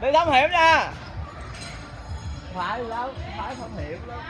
đi thám hiểm nha. Phải đâu phải thám hiểm lắm.